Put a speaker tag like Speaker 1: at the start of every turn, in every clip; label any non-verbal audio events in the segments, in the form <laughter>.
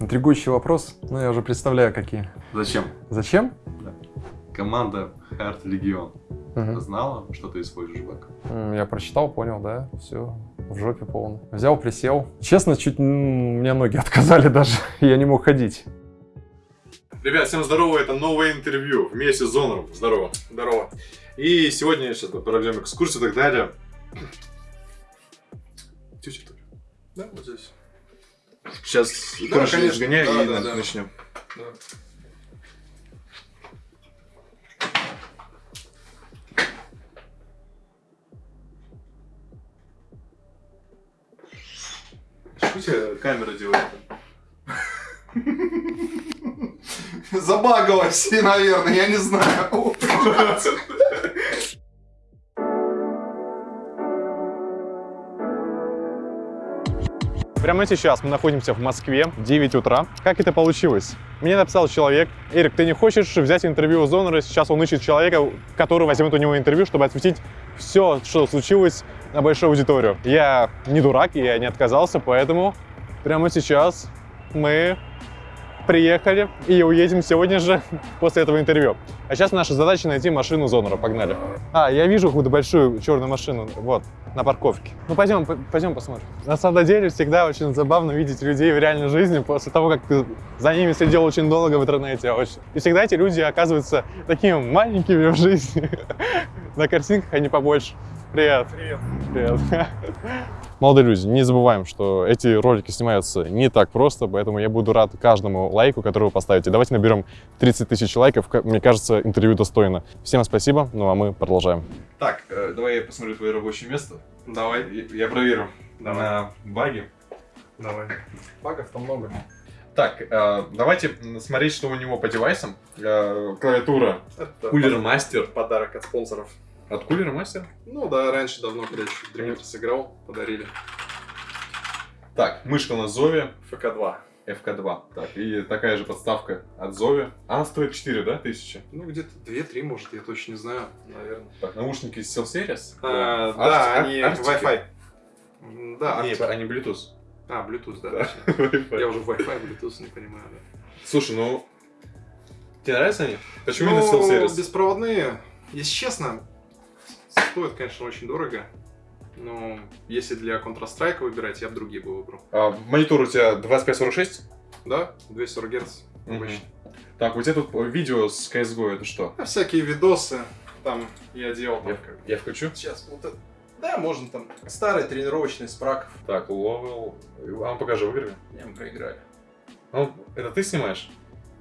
Speaker 1: Интригующий вопрос, ну я уже представляю, какие.
Speaker 2: Зачем?
Speaker 1: Зачем?
Speaker 2: Команда Heart Legion
Speaker 1: Мгм.
Speaker 2: знала, что ты используешь?
Speaker 1: М, Я прочитал, понял, да, все, в жопе полно. Взял, присел. Честно, чуть у меня ноги <laughs> отказали даже, я не мог ходить.
Speaker 3: Ребят, всем здорово, это новое интервью вместе с Зонором. Здорово. Здорово. И сегодня сейчас проведем экскурсию и так далее. Тетя.
Speaker 2: Да, вот здесь.
Speaker 3: Сейчас
Speaker 2: Да,
Speaker 3: крышу
Speaker 2: конечно.
Speaker 3: сгоняй
Speaker 2: Да,
Speaker 3: и
Speaker 2: да, да.
Speaker 3: начнем.
Speaker 2: Да. Что тебе камера делает?
Speaker 4: Забагалась, наверное, я не знаю.
Speaker 3: Прямо сейчас мы находимся в Москве, 9 утра. Как это получилось? Мне написал человек, Эрик, ты не хочешь взять интервью у Зонора? Сейчас он ищет человека, который возьмет у него интервью, чтобы осветить все, что случилось на большую аудиторию. Я не дурак, я не отказался, поэтому прямо сейчас мы приехали и уедем сегодня же <laughs> после этого интервью. А сейчас наша задача найти машину Зонора. Погнали. А, я вижу какую-то большую черную машину. Вот, на парковке. Ну, пойдем, пойдем посмотрим. На самом деле, всегда очень забавно видеть людей в реальной жизни после того, как ты за ними следил очень долго в интернете. Очень. И всегда эти люди оказываются такими маленькими в жизни. <laughs> На картинках они побольше. Привет. Привет. Привет. <laughs> Молодые люди, не забываем, что эти ролики снимаются не так просто, поэтому я буду рад каждому лайку, который вы поставите. Давайте наберем 30 тысяч лайков, мне кажется, интервью достойно. Всем спасибо, ну а мы продолжаем. Так, э, давай я посмотрю твое рабочее место.
Speaker 4: Давай,
Speaker 3: Я, я проверю
Speaker 4: Давай.
Speaker 3: на баги.
Speaker 4: давай. Багов-то много.
Speaker 3: Так, э, давайте смотреть, что у него по девайсам. Э, клавиатура
Speaker 4: Это
Speaker 3: Кулер Мастер.
Speaker 4: подарок от спонсоров.
Speaker 3: От Кулера Мастер?
Speaker 4: Ну да, раньше давно, когда еще Dreamer сыграл, подарили.
Speaker 3: Так, мышка на Зове.
Speaker 4: ФК-2.
Speaker 3: FK2. Так, и такая же подставка от Зови. Она стоит 4, да, тысячи?
Speaker 4: Ну, где-то 2-3, может, я точно не знаю, наверное.
Speaker 3: Так, наушники SteelSeries?
Speaker 4: А,
Speaker 3: Ар-
Speaker 4: да, они? Wi-Fi. Да,
Speaker 3: Не,
Speaker 4: Arctic.
Speaker 3: они Bluetooth.
Speaker 4: А, Bluetooth, да. <laughs> Я уже Wi-Fi, Bluetooth не понимаю, да.
Speaker 3: Слушай, ну... Тебе нравятся они? Почему
Speaker 4: Ну,
Speaker 3: именно SteelSeries?
Speaker 4: беспроводные, если честно, стоят, конечно, очень дорого. Но если для Counter-Strike выбирать, я бы другие бы выбрал.
Speaker 3: А, монитор у тебя 2546?
Speaker 4: Да, 240 Гц
Speaker 3: Мгм.
Speaker 4: обычно.
Speaker 3: Так, у тебя тут видео с CSGO, это что?
Speaker 4: А всякие видосы там я делал. Там,
Speaker 3: Я,
Speaker 4: как-
Speaker 3: я включу?
Speaker 4: Сейчас, вот это- Да, можно там. Старый тренировочный с праков.
Speaker 3: Так, ловел. А ну покажи, выиграли.
Speaker 4: Не, мы проиграли.
Speaker 3: Ну, это ты снимаешь?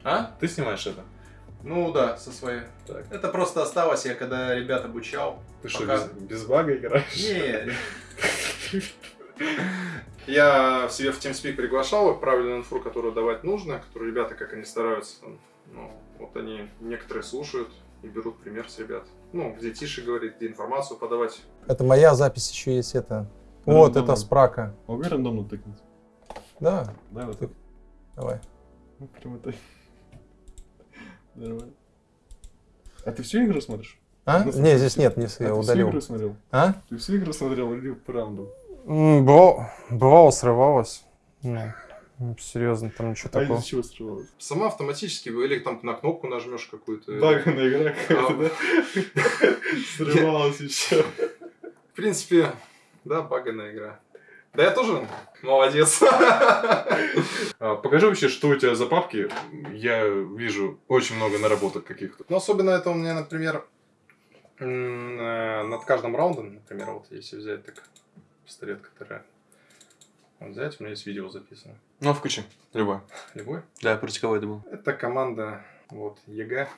Speaker 4: А?
Speaker 3: Ты снимаешь это?
Speaker 4: Ну да, со своей.
Speaker 3: Так.
Speaker 4: Это просто осталось, я когда ребят обучал.
Speaker 3: Ты что,
Speaker 4: Пока.
Speaker 3: без, без бага играешь?
Speaker 4: Не. <laughs> Я в себе в TeamSpeak приглашал их, правильную инфу, которую давать нужно, которую ребята, как они стараются, там, ну, вот они некоторые слушают и берут пример с ребят. Ну, где тише говорить, где информацию подавать.
Speaker 5: Это моя запись еще есть, это. Вот,
Speaker 3: Рандомно.
Speaker 5: это спрака.
Speaker 3: Могу рандомно тыкнуть?
Speaker 5: Да,
Speaker 3: Да, вот так.
Speaker 5: давай.
Speaker 3: Ну, прямо так. Нормально. А ты всю игру смотришь?
Speaker 5: А?
Speaker 3: Ну,
Speaker 5: Не, здесь нет, не
Speaker 3: А
Speaker 5: я
Speaker 3: ты всю
Speaker 5: удалил.
Speaker 3: игру смотрел?
Speaker 5: А?
Speaker 3: Ты всю игру смотрел или правду?
Speaker 1: М, Бывало, бывало срывалось. Ну, серьезно, там ничего
Speaker 3: А
Speaker 1: такого.
Speaker 3: из чего срывалось?
Speaker 4: Сама автоматически, или там на кнопку нажмешь какую-то.
Speaker 3: Баганая игра какая-то,
Speaker 4: А.
Speaker 3: да? <laughs> Срывалась еще.
Speaker 4: В принципе, да, баганая игра. Да я тоже молодец. <laughs>
Speaker 3: А, Покажи вообще, что у тебя за папки. Я вижу очень много наработок каких-то.
Speaker 4: Ну, особенно это у меня, например, э, над каждым раундом, например, вот если взять так пистолет, который вот взять, у меня есть видео записано.
Speaker 3: Ну, включи. Любой.
Speaker 4: Любой.
Speaker 3: Да, кого это был?
Speaker 4: Это команда, вот, EG,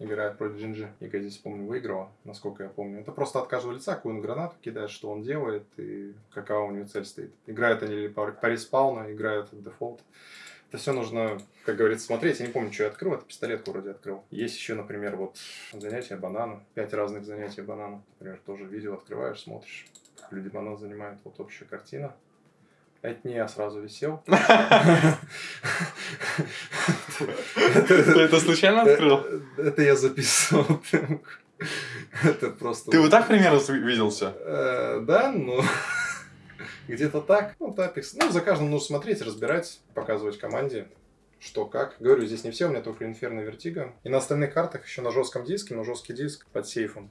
Speaker 4: играет против Gen.G. EG здесь, помню, выиграла, насколько я помню. Это просто от каждого лица, какую он гранату кидает, что он делает и какова у него цель стоит. Играют они или по, по респауну, играют дефолт. Это все нужно, как говорится, смотреть. Я не помню, что я открыл. Это пистолетку вроде открыл. Есть еще, например, вот занятия банана. Пять разных занятий банана. Например, тоже видео открываешь, смотришь, как люди банан занимают. Вот общая картина. Это не я сразу висел. <laughs> <laughs>
Speaker 3: Ты это случайно открыл?
Speaker 4: Э, Это я записывал. Это просто...
Speaker 3: Ты вот так примерно виделся?
Speaker 4: Э, Да, ну...
Speaker 6: Где-то так. Ну, Тапекс. Ну, за каждым нужно смотреть, разбирать, показывать команде, что как. Говорю, здесь не все, у меня только Инферно Вертига. И на остальных картах еще на жестком диске, но жесткий диск под сейфом.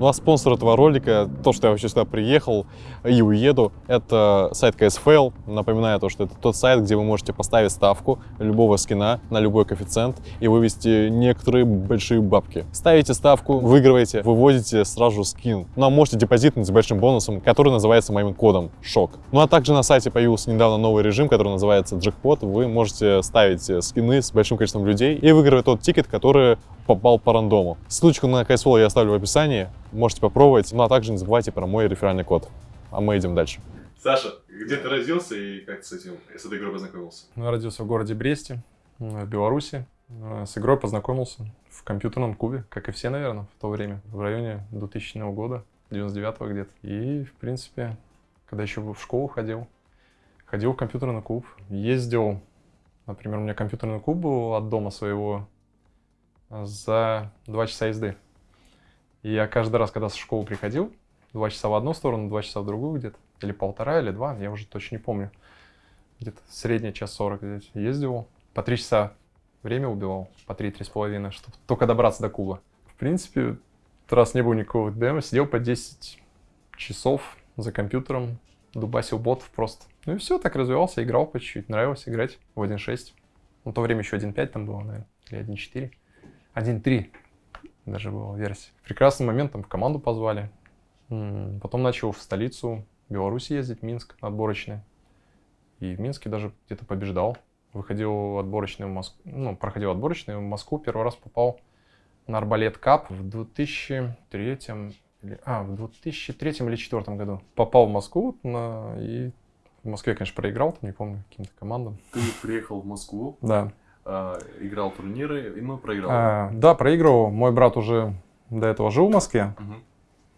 Speaker 3: Ну а спонсор этого ролика, то, что я вообще сюда приехал и уеду, это сайт KSFL. Напоминаю то, что это тот сайт, где вы можете поставить ставку любого скина на любой коэффициент и вывести некоторые большие бабки. Ставите ставку, выигрываете, выводите сразу скин. Ну а можете депозитнуть с большим бонусом, который называется моим кодом ШОК. Ну а также на сайте появился недавно новый режим, который называется джекпот. Вы можете ставить скины с большим количеством людей и выигрывать тот тикет, который попал по рандому. Ссылочку на KSFL я оставлю в описании, можете попробовать. Ну а также не забывайте про мой реферальный код. А мы идем дальше.
Speaker 2: Саша, где ты родился и как ты с этим, с этой игрой познакомился?
Speaker 4: Я родился в городе Бресте, в Беларуси. Э, С игрой познакомился в компьютерном клубе, как и все, наверное, в то время, в районе 2000 года, 99-го где-то. И, в принципе, когда еще в школу ходил, ходил в компьютерный клуб, ездил, например, у меня компьютерный клуб был от дома своего за два часа езды. И я каждый раз, когда со школы приходил, два часа в одну сторону, два часа в другую где-то, или полтора, или два, я уже точно не помню. Где-то средний час сорок здесь ездил, по три часа время убивал, по три-три с половиной, чтобы только добраться до клуба. В принципе, раз не было никакого демо, сидел по 10 часов за компьютером, дубасил ботов просто. Ну и все, так развивался, играл по чуть-чуть, нравилось играть в 1.6. Ну, в то время еще 1.5 там было, наверное, или 1.4. 1.3 даже была версия. Прекрасный момент, там в команду позвали. Потом начал в столицу Беларуси ездить, Минск, отборочный. И в Минске даже где-то побеждал. Выходил отборочный в Москву, ну, проходил отборочный в Москву, первый раз попал на Арбалет Кап в 2003 или, а, в 2003 или 2004 году. Попал в Москву на, и в Москве, конечно, проиграл, там, не помню, каким-то командам.
Speaker 2: Ты приехал в Москву,
Speaker 4: Да.
Speaker 2: А, играл турниры, и ну, проиграл.
Speaker 4: А, да, проигрывал. Мой брат уже до этого жил в Москве,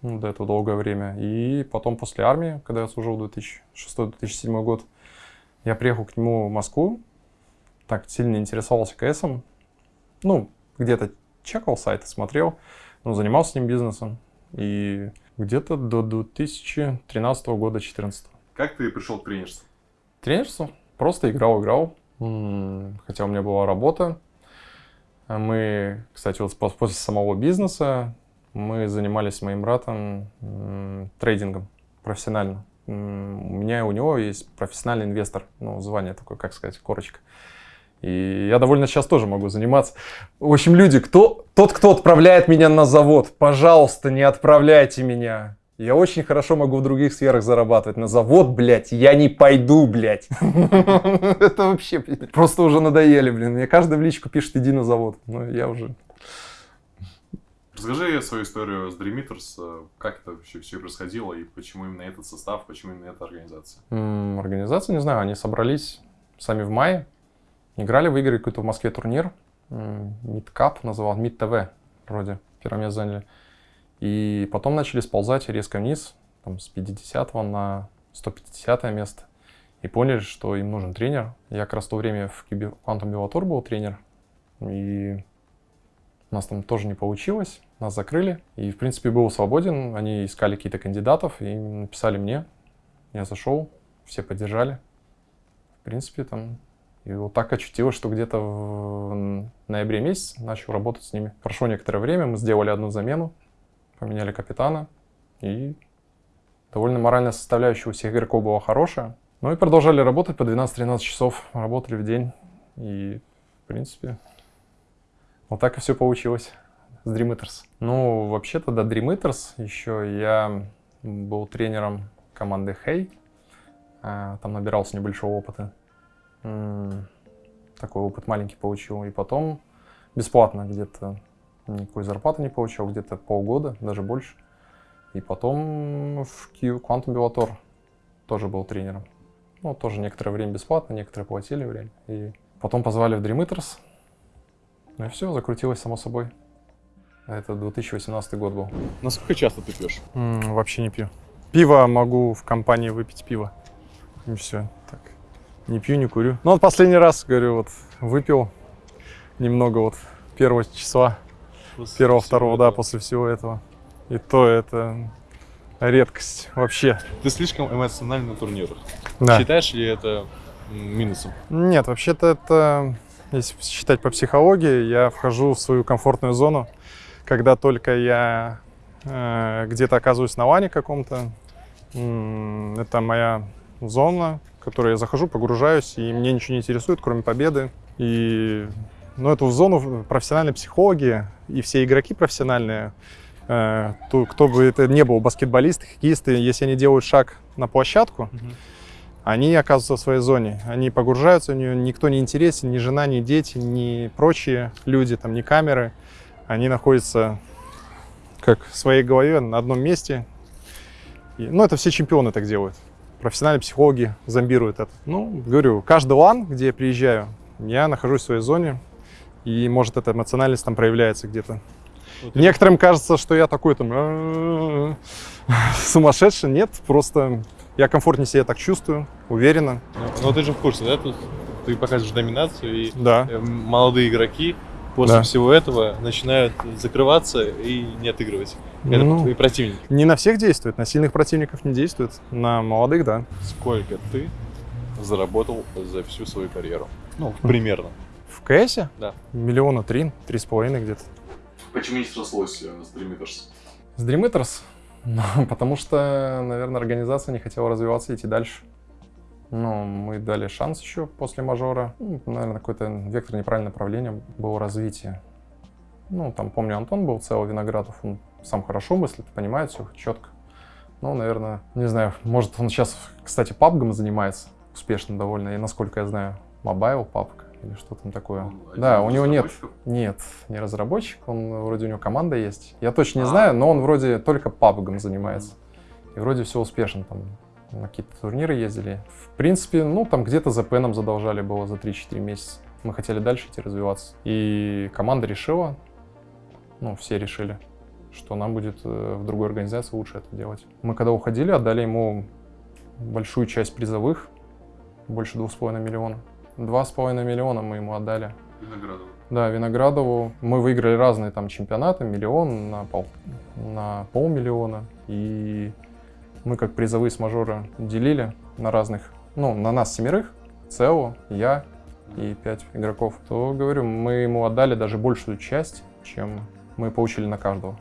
Speaker 4: ну, до этого долгое время. И потом после армии, когда я служил 2006-2007 год, я приехал к нему в Москву, так сильно интересовался КСом. Ну, где-то чекал сайты, смотрел, ну, занимался с ним бизнесом. И где-то до 2013 года, 2014.
Speaker 2: Как ты пришел к тренерству?
Speaker 4: Тренерство. Просто играл, играл. Хотя у меня была работа. Мы, кстати, вот пос- после самого бизнеса мы занимались с моим братом трейдингом профессионально. У меня и у него есть профессиональный инвестор, ну, звание такое, как сказать, корочка. И я довольно сейчас тоже могу заниматься. В общем, люди, кто, тот, кто отправляет меня на завод, пожалуйста, не отправляйте меня. Я очень хорошо могу в других сферах зарабатывать. На завод, блядь, я не пойду, блядь. <laughs> Это вообще просто уже надоели, блин. Мне каждый в личку пишет, иди на завод. Ну, я уже...
Speaker 2: Расскажи свою историю с Dream Eaters, э, как это вообще все происходило и почему именно этот состав, почему именно эта организация?
Speaker 4: Организация, не знаю, они собрались сами в мае, играли, выиграли какой-то в Москве турнир, Мидкап называл, Мид ТВ вроде, первое место заняли. И потом начали сползать резко вниз, там, с 50 на 150 место. И поняли, что им нужен тренер. Я как раз в то время в Quantum Bellator был тренер. И у нас там тоже не получилось, нас закрыли. И, в принципе, был свободен. Они искали какие-то кандидатов и написали мне. Я зашел, все поддержали. В принципе, там... И вот так очутилось, что где-то в ноябре месяц начал работать с ними. Прошло некоторое время, мы сделали одну замену, поменяли капитана. И довольно моральная составляющая у всех игроков была хорошая. Ну и продолжали работать по 12-13 часов, работали в день. И, в принципе, вот так и все получилось с Dream Eaters. Ну, вообще-то до Dream Eaters еще я был тренером команды Hey. А, Там набирался небольшого опыта. Такой опыт маленький получил. И потом бесплатно где-то никакой зарплаты не получил, где-то полгода, даже больше. И потом в Q Quantum Bellator тоже был тренером. Ну, тоже некоторое время бесплатно, некоторые платили время. И потом позвали в Dream Eaters. Ну и все, закрутилось само собой. Это 2018 год был.
Speaker 3: Насколько часто ты пьешь?
Speaker 4: М, вообще не пью. Пиво могу в компании выпить пиво. И все. Так. Не пью, не курю. Ну вот последний раз, говорю, вот выпил немного вот первого числа, первого, второго, да, после всего этого. И то это редкость вообще.
Speaker 3: Ты слишком эмоциональный на турнирах.
Speaker 4: Да.
Speaker 3: Считаешь ли это минусом?
Speaker 4: Нет, вообще-то это, если считать по психологии, я вхожу в свою комфортную зону, когда только я э, где-то оказываюсь на лане каком-то. Это моя зона, в которую я захожу, погружаюсь, и мне ничего не интересует, кроме победы. И ну, эту зону профессиональные психологи и все игроки профессиональные, э, то, кто бы это не был, баскетболисты, хоккеисты, если они делают шаг на площадку, они оказываются в своей зоне. Они погружаются в нее, никто не интересен, ни жена, ни дети, ни прочие люди, там, ни камеры. Они находятся как в своей голове на одном месте. И, ну, это все чемпионы так делают. Профессиональные психологи зомбируют это. Ну, говорю, каждый лан, где я приезжаю, я нахожусь в своей зоне, и, может, эта эмоциональность там проявляется где-то.
Speaker 3: Вот
Speaker 4: Некоторым кажется, что я такой там «А-а-а», сумасшедший. Нет, просто я комфортнее себя так чувствую, уверенно.
Speaker 3: Ну, ну, ты же в курсе, да? Тут ты показываешь доминацию, и
Speaker 4: Да.
Speaker 3: э, молодые игроки после
Speaker 4: Да.
Speaker 3: всего этого начинают закрываться и не отыгрывать. Это
Speaker 4: Ну.
Speaker 3: твои противники.
Speaker 4: Не на всех действует, на сильных противников не действует, на молодых, да.
Speaker 3: Сколько ты заработал за всю свою карьеру? Ну, примерно.
Speaker 4: В КСе?
Speaker 3: Да.
Speaker 4: Миллиона три, три с половиной где-то.
Speaker 2: Почему не срослось э, с Dream Eaters?
Speaker 4: С Dream Eaters? <laughs> Ну, потому что, наверное, организация не хотела развиваться и идти дальше. Ну, мы дали шанс еще после мажора. Ну, наверное, какой-то вектор неправильного направления было развитие. Ну, там, помню, Антон был, целый Виноградов, он сам хорошо мыслит, понимает все четко. Ну, наверное, не знаю, может, он сейчас, кстати, PUBG ом занимается успешно довольно, и насколько я знаю, mobile PUBG или что там такое.
Speaker 2: Он
Speaker 4: да, у него нет, нет, не разработчик, он вроде у него команда есть. Я точно не
Speaker 2: А.
Speaker 4: знаю, но он вроде только пабгом занимается. И вроде все успешно там. На какие-то турниры ездили. В принципе, ну, там где-то за пеном задолжали было за 3-4 месяца. Мы хотели дальше идти развиваться. И команда решила, ну, все решили, что нам будет э, в другой организации лучше это делать. Мы когда уходили, отдали ему большую часть призовых, больше 2,5 миллиона. 2,5 миллиона мы ему отдали.
Speaker 2: Виноградова.
Speaker 4: Да, Виноградову. Мы выиграли разные там чемпионаты, миллион на, пол, на полмиллиона. И мы как призовые с мажора делили на разных, ну, на нас семерых, ЦЕО, я и пять игроков. То, говорю, мы ему отдали даже большую часть, чем мы получили на каждого.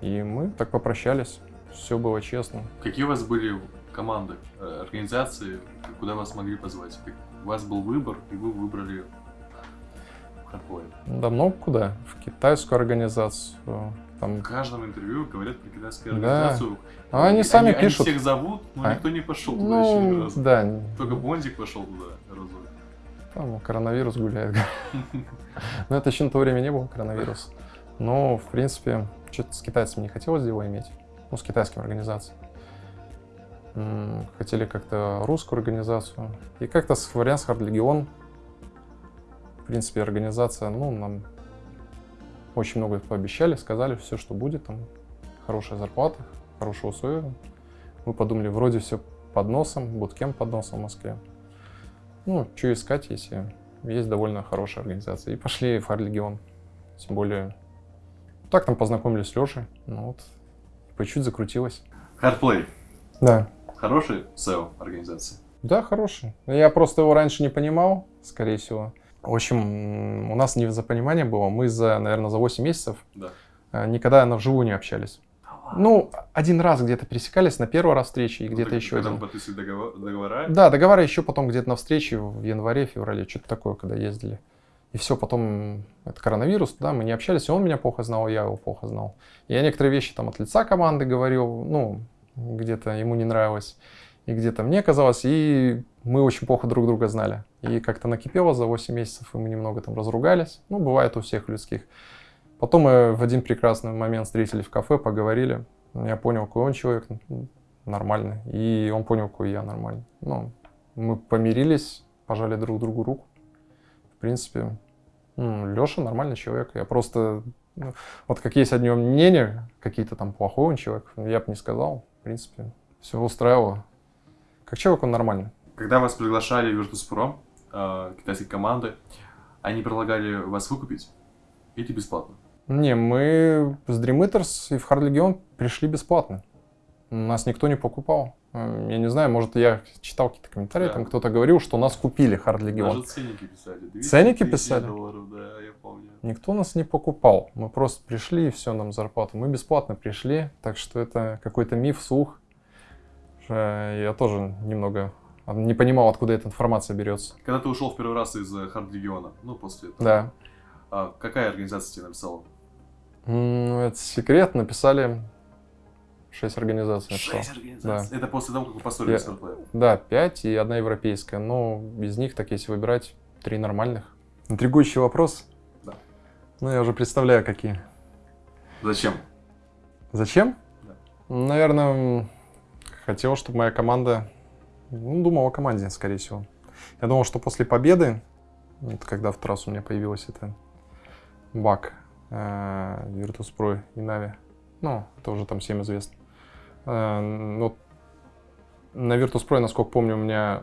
Speaker 4: И мы так попрощались. Все было честно.
Speaker 2: Какие у вас были команды, э, организации, куда вас могли позвать? У вас был выбор, и вы выбрали Hardpoint.
Speaker 4: Давно куда? В китайскую организацию. Там
Speaker 2: В каждом интервью говорят про китайскую
Speaker 4: Да.
Speaker 2: организацию.
Speaker 4: А они сами пишут.
Speaker 2: Они всех зовут, но
Speaker 4: А?
Speaker 2: никто не пошел туда еще ни
Speaker 4: Ну,
Speaker 2: разу.
Speaker 4: да,
Speaker 2: Только Бондик пошел туда разок.
Speaker 4: Там коронавирус гуляет. <laughs> Но это еще на то время не был коронавирус. Но, в принципе, что-то с китайцами не хотелось дела иметь. Ну, с китайскими организациями. Хотели как-то русскую организацию. И как-то с вариант с Legion. В принципе, организация, ну, нам очень много пообещали, сказали все, что будет. Там хорошая зарплата, хорошие условия. Мы подумали, вроде все под носом, буткем под носом в Москве. Ну, что искать, если есть довольно хорошая организация. И пошли в Харлегион. Тем более, так там познакомились с Лешей. Ну вот, по чуть закрутилось.
Speaker 2: Hardplay.
Speaker 4: Да.
Speaker 2: Хороший SEO организации.
Speaker 4: Да, хороший. Я просто его раньше не понимал, скорее всего. В общем, у нас невзапонимание было. Мы за, наверное, за 8 месяцев
Speaker 2: Да.
Speaker 4: э, никогда на вживую не общались. Ну, один раз где-то пересекались, на первый раз встречи и где-то
Speaker 2: Ну,
Speaker 4: еще
Speaker 2: когда
Speaker 4: один.
Speaker 2: вы подписывали договор- договора,
Speaker 4: Да, договора еще потом где-то на встрече в январе, феврале, что-то такое, когда ездили. И все, потом это коронавирус, да, мы не общались, и он меня плохо знал, и я его плохо знал. Я некоторые вещи там от лица команды говорил, ну, где-то ему не нравилось, и где-то мне казалось, и мы очень плохо друг друга знали. И как-то накипело за 8 месяцев, и мы немного там разругались. Ну, бывает у всех людских. Потом мы в один прекрасный момент встретились в кафе, поговорили. Я понял, какой он человек нормальный, и он понял, какой я нормальный. Ну, мы помирились, пожали друг другу руку. В принципе, Леша нормальный человек. Я просто, ну, вот как есть о нем мнение, какие-то там плохой он человек, я бы не сказал. В принципе, все устраивало. Как человек он нормальный.
Speaker 2: когда вас приглашали в Virtus.pro, э, китайские команды, они предлагали вас выкупить или бесплатно?
Speaker 4: Не, мы с Dream Eaters и в Hard Legion пришли бесплатно. Нас никто не покупал. Я не знаю, может, я читал какие-то комментарии,
Speaker 2: Да.
Speaker 4: там кто-то говорил, что нас купили Hard Legion.
Speaker 2: Даже ценники писали. 200
Speaker 4: Ценники писали?
Speaker 2: долларов, да, я помню.
Speaker 4: Никто нас не покупал. Мы просто пришли и все, нам зарплату. Мы бесплатно пришли, так что это какой-то миф, слух. Э, Я тоже немного не понимал, откуда эта информация берется.
Speaker 2: Когда ты ушел в первый раз из э, Хард Легиона, ну, после этого,
Speaker 4: Да.
Speaker 2: а какая организация тебе написала?
Speaker 4: Ну, это секрет. Написали шесть организаций.
Speaker 2: Шесть организаций. Это после того, как вы построили
Speaker 4: Я-
Speaker 2: Starplay.
Speaker 4: Да, пять и одна европейская. Но из них, так если выбирать, три нормальных. Интригующий вопрос.
Speaker 2: Да.
Speaker 4: Ну, я уже представляю, какие.
Speaker 2: Зачем?
Speaker 4: Зачем?
Speaker 2: Да.
Speaker 4: Наверное, хотел, чтобы моя команда... Ну, думал о команде, скорее всего. Я думал, что после победы, вот когда в трассу у меня появилась эта баг э, Virtus.pro и Navi, ну, это уже там всем известно. Э, ну, вот на Virtus.pro, насколько помню, у меня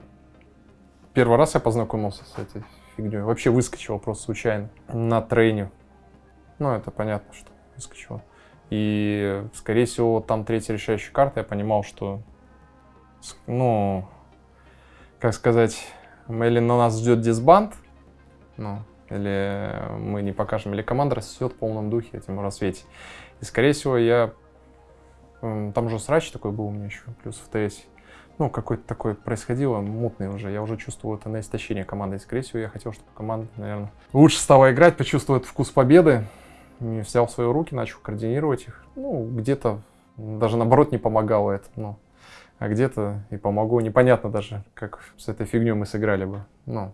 Speaker 4: первый раз я познакомился с этой фигней. Вообще выскочил просто случайно на трейне. Ну, это понятно, что выскочил. И, скорее всего, там третья решающая карта, я понимал, что, ну, как сказать, или на нас ждет дисбанд, ну, или мы не покажем, или команда растет в полном духе этим рассвете. И, скорее всего, я... Там же срач такой был у меня еще, плюс в ТС. Ну, какой-то такой происходило, мутный уже. Я уже чувствовал это на истощение команды. И, скорее всего, я хотел, чтобы команда, наверное, лучше стала играть, почувствовала этот вкус победы. И взял в свои руки, начал координировать их. Ну, где-то даже наоборот не помогало это. Ну, а где-то и помогло. Непонятно даже, как с этой фигней мы сыграли бы. Ну,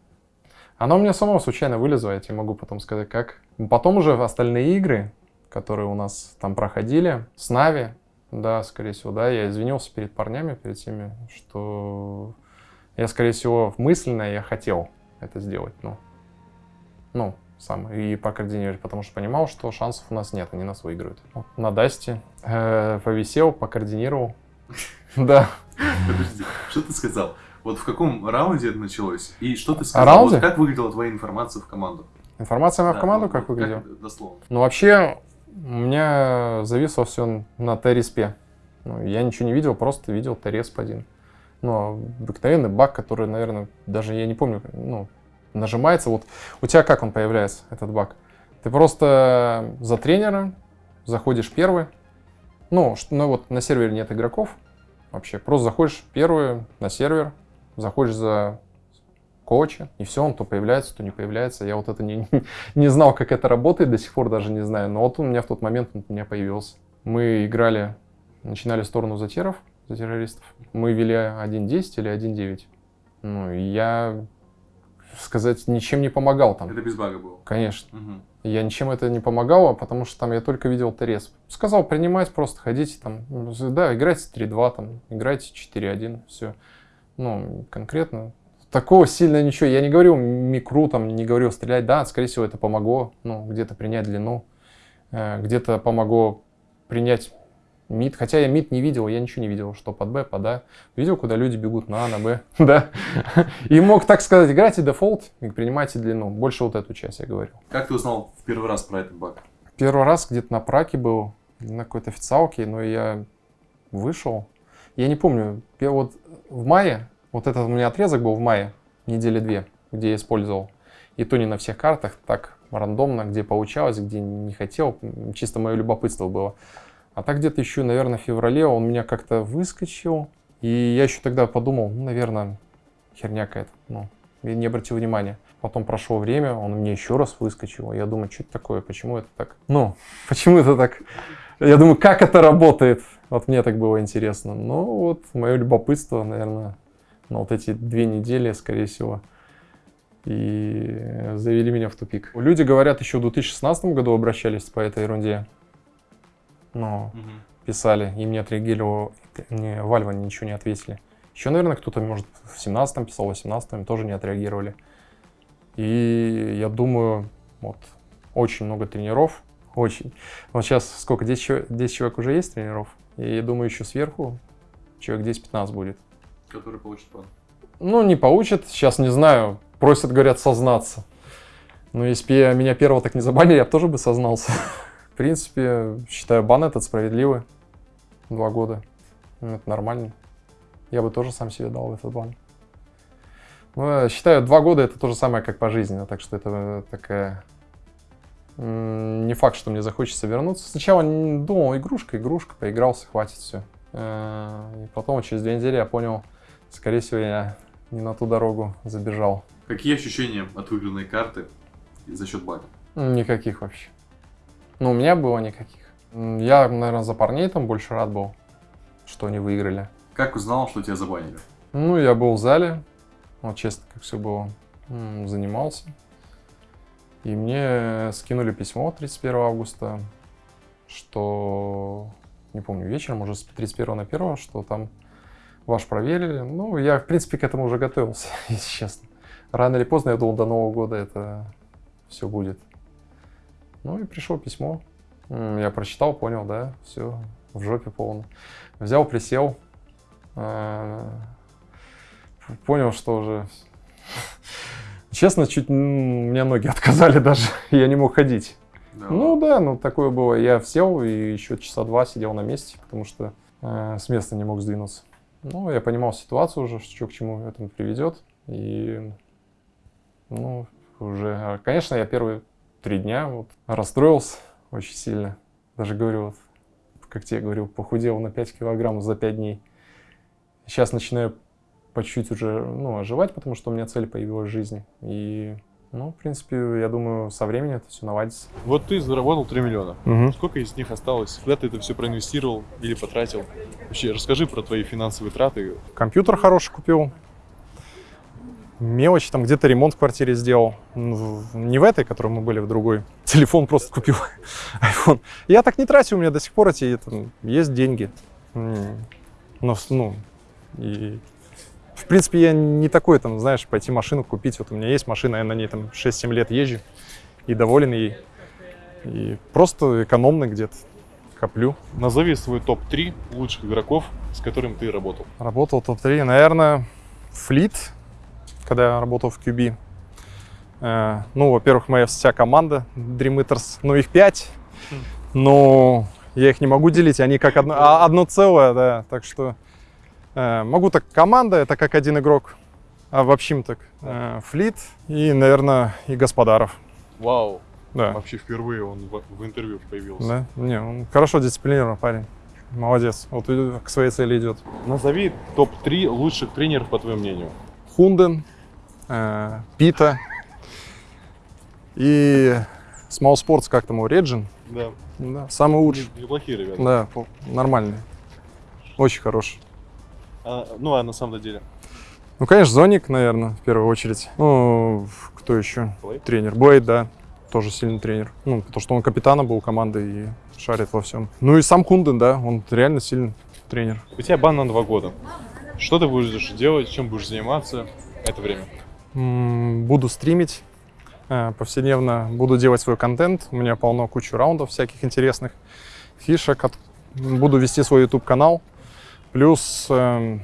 Speaker 4: оно у меня само случайно вылезло, я тебе могу потом сказать, как. Потом уже остальные игры, которые у нас там проходили, с Нави, да, скорее всего, да, я извинился перед парнями, перед теми, что я, скорее всего, мысленно я хотел это сделать, ну, ну, сам, и покоординировать, потому что понимал, что шансов у нас нет, они нас выиграют. Вот на Дасте э, повисел, покоординировал, <laughs> да.
Speaker 2: Подожди, что ты сказал? Вот в каком раунде это началось? И что ты сказал?
Speaker 4: раунде?
Speaker 2: Вот как выглядела твоя информация в команду?
Speaker 4: Информация в
Speaker 2: Да,
Speaker 4: команду
Speaker 2: ну,
Speaker 4: как выглядела?
Speaker 2: Дословно.
Speaker 4: Ну, вообще, у меня зависло все на Т-респе. Ну, я ничего не видел, просто видел Т-респ один. Ну, обыкновенный баг, который, наверное, даже я не помню, ну, нажимается. Вот у тебя как он появляется, этот баг? Ты просто за тренера заходишь первый. Ну, что- ну вот на сервере нет игроков вообще. Просто заходишь первый на сервер, заходишь за коуча, и все, он то появляется, то не появляется. Я вот это не, <laughs> не знал, как это работает, до сих пор даже не знаю. Но вот он у меня в тот момент он у меня появился. Мы играли, начинали сторону затеров, за террористов. Мы вели 1.10 или 1.9. Ну, и я, сказать, ничем не помогал там.
Speaker 2: Это без бага было.
Speaker 4: Конечно.
Speaker 2: Мгм.
Speaker 4: Я ничем это не помогало, потому что там я только видел ТРС. Сказал принимать, просто ходите там, да, играйте 3-2, там, играйте 4-1, все. Ну, конкретно. Такого сильно ничего. Я не говорил микру, там, не говорил стрелять. Да, скорее всего, это помогло, ну, где-то принять длину, э, где-то помогло принять мид. Хотя я мид не видел, я ничего не видел, что под Б, под А. Видел, куда люди бегут на А, на Б, <laughs> да. И мог так сказать, играйте дефолт и принимайте длину. Больше вот эту часть я говорил.
Speaker 2: Как ты узнал в первый раз про этот баг?
Speaker 4: Первый раз где-то на праке был, на какой-то официалке, но я вышел. Я не помню, я вот в мае, вот этот у меня отрезок был в мае, недели две, где я использовал. И то не на всех картах, так рандомно, где получалось, где не хотел, чисто мое любопытство было. А так где-то еще, наверное, в феврале он меня как-то выскочил. И я еще тогда подумал, ну, наверное, херня какая-то, ну, не обратил внимания. Потом прошло время, он мне еще раз выскочил. Я думаю, что это такое, почему это так? Ну, <laughs> почему это так? Я думаю, как это работает? Вот мне так было интересно. Ну, вот мое любопытство, наверное, на вот эти две недели, скорее всего, и завели меня в тупик. Люди говорят, еще в 2016 году обращались по этой ерунде. Но
Speaker 2: Мгм.
Speaker 4: писали, им не отреагировал, не, Вальва ничего не ответили. Еще, наверное, кто-то, может, в 17-м писал, в 18-м тоже не отреагировали. И я думаю, вот, очень много тренеров, очень. Вот сейчас сколько, 10, человек- 10 человек уже есть тренеров, и я думаю, еще сверху человек 10-15 будет.
Speaker 2: Который получит бан.
Speaker 4: Ну, не получат, сейчас не знаю, просят, говорят, сознаться. Но если бы меня первого так не забанили, я бы тоже бы сознался. <laughs> В принципе, считаю бан этот справедливый. Два года. Ну, Это нормально. Я бы тоже сам себе дал этот банк. Ну, я считаю, два года это то же самое, как пожизненно, так что это такая... м, Не факт, что мне захочется вернуться. Сначала думал, игрушка, игрушка, поигрался, хватит все. И потом через две недели я понял, скорее всего, я не на ту дорогу забежал.
Speaker 2: Какие ощущения от выигранной карты за счет бага?
Speaker 4: Никаких вообще. Ну, у меня было никаких. Я, наверное, за парней там больше рад был, что они выиграли.
Speaker 2: Как узнал, что тебя забанили?
Speaker 4: Ну, я был в зале, вот честно, как все было, занимался. И мне скинули письмо 31 августа, что, не помню, вечером, уже с 31 на 1, что там ваш проверили. Ну, я, в принципе, к этому уже готовился, <laughs> если честно. Рано или поздно, я думал, до Нового года это все будет. Ну и пришло письмо. Я прочитал, понял, да, все, в жопе полно. Взял, присел, э, понял, что уже... <laughs> Честно, чуть у меня ноги <laughs> отказали даже, я не мог ходить.
Speaker 2: Да.
Speaker 4: Ну да, ну такое было. Я сел и еще часа два сидел на месте, потому что э, с места не мог сдвинуться. Ну, я понимал ситуацию уже, что к чему это приведет. И, ну, уже, конечно, я первые три дня вот расстроился очень сильно. Даже говорю, вот, как тебе говорил, похудел на 5 килограмм за 5 дней. Сейчас начинаю по чуть-чуть уже, ну, оживать, потому что у меня цель появилась в жизни. И, ну, в принципе, я думаю, со временем это все наладится.
Speaker 3: Вот ты заработал 3 миллиона. Сколько из них осталось? Куда ты это все проинвестировал или потратил? Вообще, расскажи про твои финансовые траты.
Speaker 4: Компьютер хороший купил. Мелочь, там где-то ремонт в квартире сделал. Не в этой, которой мы были, в другой. <laughs> Телефон просто купил, <laughs> iPhone. Я так не тратил, у меня до сих пор эти, там, есть деньги. Но, ну, и... В принципе, я не такой, там, знаешь, пойти машину купить. Вот у меня есть машина, я на ней там 6-7 лет езжу и доволен ей. И просто экономно где-то коплю.
Speaker 3: Назови свой топ-3 лучших игроков, с которыми ты работал.
Speaker 4: Работал топ-3, наверное, Флит, когда я работал в QB. Э, ну, во-первых, моя вся команда Dream Eaters, ну, их пять, но я их не могу делить, они как одно, а, одно целое, да, так что могу так команда, это как один игрок, а в общем так э, Флит и, наверное, и Господаров,
Speaker 3: Вау.
Speaker 4: да.
Speaker 3: Вообще впервые он в, в интервью появился.
Speaker 4: Да, не, он хорошо дисциплинирован парень, молодец, вот к своей цели идет.
Speaker 3: Назови топ-3 лучших тренеров, по твоему мнению.
Speaker 4: Хунден, э, Пита и Small Sports, как там его, Реджин.
Speaker 3: Да.
Speaker 4: Да, самый лучший.
Speaker 3: Неплохие ребята.
Speaker 4: Да, нормальный. Очень хороший.
Speaker 3: А, ну, а на самом деле?
Speaker 4: Ну, конечно, Зоник, наверное, в первую очередь. Ну, кто еще?
Speaker 3: Блейд?
Speaker 4: Тренер. Блейд, да. Тоже сильный тренер. Ну, потому что он капитаном был команды и шарит во всем. Ну и сам Хунден, да, он реально сильный тренер.
Speaker 3: У тебя бан на два года. Что ты будешь делать, чем будешь заниматься это время?
Speaker 4: М, Буду стримить э, повседневно, буду делать свой контент. У меня полно кучу раундов всяких интересных, фишек. Буду вести свой YouTube канал. Плюс эм,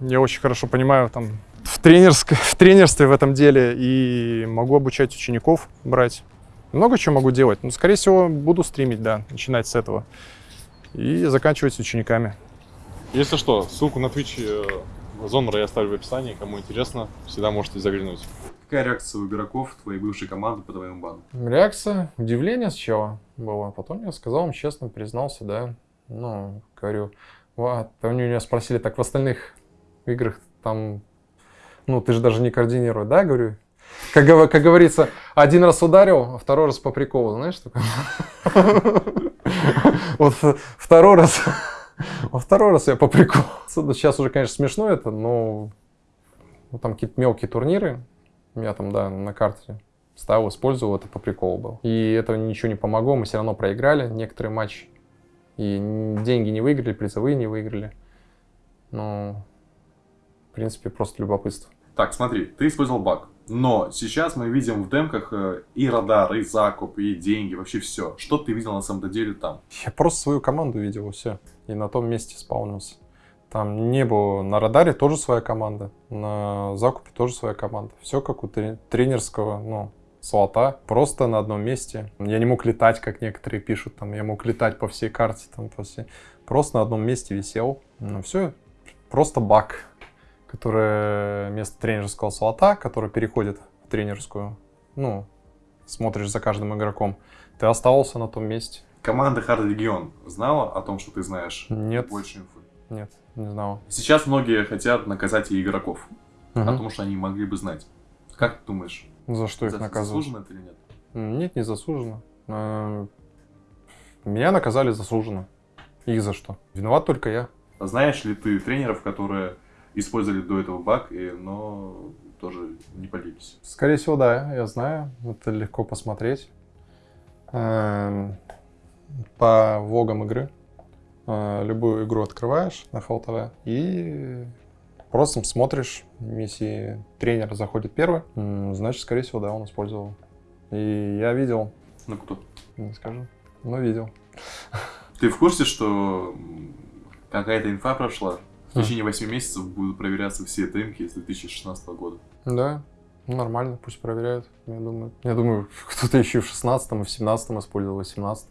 Speaker 4: я очень хорошо понимаю там в, тренерск- <laughs> в тренерстве в этом деле и могу обучать учеников брать. Много чего могу делать. Но, скорее всего, буду стримить, да, начинать с этого. И заканчивать с учениками.
Speaker 3: Если что, ссылку на Twitch э, Зонера я оставлю в описании. Кому интересно, всегда можете заглянуть.
Speaker 2: Какая реакция у игроков твоей бывшей команды по твоему бану?
Speaker 4: Реакция, удивление сначала было. Потом я сказал им честно, признался, да. Ну, говорю, вот, у меня спросили, так в остальных играх там, ну, ты же даже не координируешь, да, говорю. Как, как говорится, один раз ударил, а второй раз по приколу, знаешь, такое? <laughs> Вот второй раз, во второй раз я по приколу. Сейчас уже, конечно, смешно это, но ну, там какие-то мелкие турниры, я там, да, на карте ставил, использовал, это по приколу был. И это ничего не помогло, мы все равно проиграли некоторые матчи. И деньги не выиграли, призовые не выиграли. Но, в принципе, просто любопытство.
Speaker 2: Так, смотри, ты использовал баг. Но сейчас мы видим в демках э, и радар, и закуп, и деньги, вообще все. Что ты видел на самом деле там?
Speaker 4: Я просто свою команду видел, все. И на том месте спаунился. Там не было... На радаре тоже своя команда, на закупе тоже своя команда. Все как у тре- тренерского, ну, слота, просто на одном месте. Я не мог летать, как некоторые пишут, там, я мог летать по всей карте, там, по всей... просто на одном месте висел. Ну, все, просто баг, который вместо тренерского слота, который переходит в тренерскую, ну, смотришь за каждым игроком, ты оставался на том месте.
Speaker 2: Команда Hard Legion знала о том, что ты знаешь
Speaker 4: Нет,
Speaker 2: больше инфы?
Speaker 4: нет, не знал.
Speaker 2: Сейчас многие хотят наказать и игроков,
Speaker 4: Мгм.
Speaker 2: потому что они могли бы знать. Как ты думаешь,
Speaker 4: За что их
Speaker 2: за-
Speaker 4: наказывают?
Speaker 2: заслуженно это или нет?
Speaker 4: Нет, не заслуженно. Э, Меня наказали заслуженно. Их за что? Виноват только я.
Speaker 2: А Знаешь ли ты тренеров, которые использовали до этого баг, и, но тоже не полились?
Speaker 4: Скорее всего, да, я знаю. Это легко посмотреть. Эм, По вогам игры. Э, Любую игру открываешь на ХЛТВ и просто смотришь. Если тренер заходит первый, значит, скорее всего, да, он использовал. И я видел,
Speaker 2: Ну кто?
Speaker 4: не скажу, но видел. <laughs>
Speaker 2: Ты в курсе, что какая-то инфа прошла? В течение 8 месяцев будут проверяться все дымки с 2016 года.
Speaker 4: Да, нормально, пусть проверяют, я думаю. Я думаю, <laughs> кто-то еще в 16 и в 17 использовал, в 18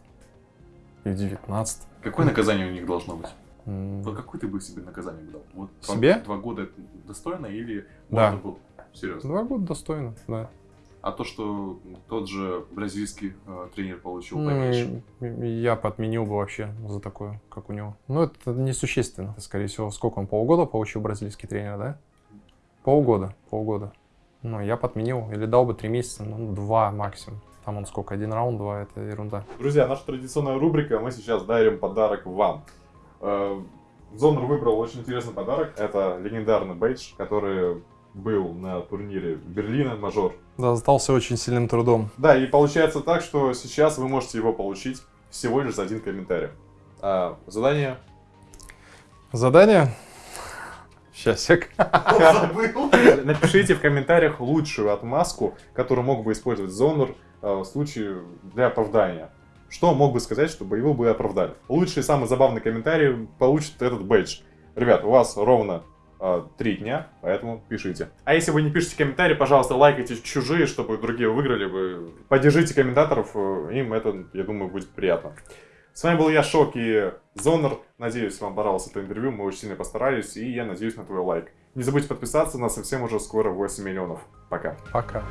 Speaker 4: и в 19
Speaker 2: Какое наказание у них должно быть?
Speaker 4: М,
Speaker 2: Вот какое ты бы себе наказание бы дал? Вот два-
Speaker 4: Себе?
Speaker 2: Два, года это достойно или
Speaker 4: Да.
Speaker 2: можно было? Серьезно.
Speaker 4: Два года достойно, да.
Speaker 2: А то, что тот же бразильский э, тренер получил поменьше.
Speaker 4: и я бы отменил бы вообще за такое, как у него. Ну, это несущественно. Скорее всего, сколько он, полгода получил бразильский тренер, да? Полгода, полгода. Ну, я бы отменил. Или дал бы три месяца, ну, два максимум. Там он сколько, один раунд, два, это ерунда.
Speaker 3: Друзья, наша традиционная рубрика, мы сейчас дарим подарок вам. Э, Зонер выбрал очень интересный подарок. Это легендарный бейдж, который был на турнире Берлина Мажор.
Speaker 4: Да, сдался очень сильным трудом.
Speaker 3: Да, и получается так, что сейчас вы можете его получить всего лишь за один комментарий. А, задание
Speaker 4: Задание? Счастье.
Speaker 3: Напишите в комментариях лучшую отмазку, которую мог бы использовать Зонер э, в случае для оправдания. Что мог бы сказать, чтобы его бы оправдали? Лучший самый забавный комментарий получит этот бейдж. Ребят, у вас ровно э, три дня, поэтому пишите. А если вы не пишете комментарии, пожалуйста, лайкайте чужие, чтобы другие выиграли. Вы поддержите комментаторов, э, им это, я думаю, будет приятно. С вами был я, Шок и Зонер. Надеюсь, вам понравилось это интервью, мы очень сильно постарались, и я надеюсь на твой лайк. Не забудьте подписаться, нас совсем уже скоро 8 миллионов. Пока.
Speaker 4: Пока.